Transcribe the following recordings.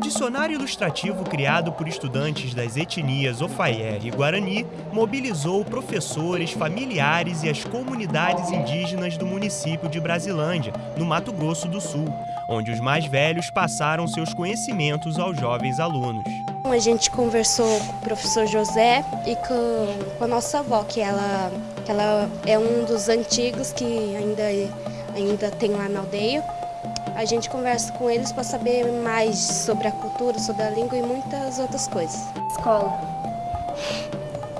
dicionário ilustrativo criado por estudantes das etnias Ofaier e Guarani mobilizou professores, familiares e as comunidades indígenas do município de Brasilândia, no Mato Grosso do Sul, onde os mais velhos passaram seus conhecimentos aos jovens alunos. A gente conversou com o professor José e com a nossa avó, que ela, que ela é um dos antigos que ainda, ainda tem lá na aldeia. A gente conversa com eles para saber mais sobre a cultura, sobre a língua e muitas outras coisas. Escola.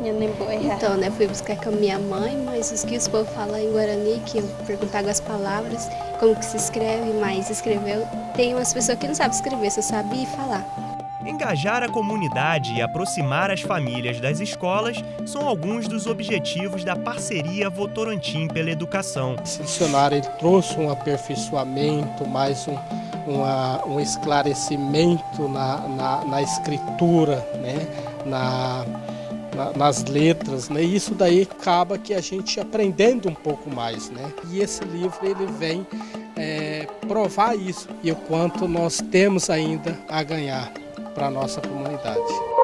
Eu nem vou errar. Então, né, fui buscar com a minha mãe, mas os que os povo falam em Guarani, que eu perguntava as palavras, como que se escreve, mas escreveu. Tem umas pessoas que não sabem escrever, só sabem falar. Engajar a comunidade e aproximar as famílias das escolas são alguns dos objetivos da parceria Votorantim pela Educação. Esse dicionário trouxe um aperfeiçoamento, mais um, uma, um esclarecimento na, na, na escritura, né? na, nas letras, né? E isso daí acaba que a gente aprendendo um pouco mais, né? E esse livro ele vem é, provar isso e o quanto nós temos ainda a ganhar para a nossa comunidade.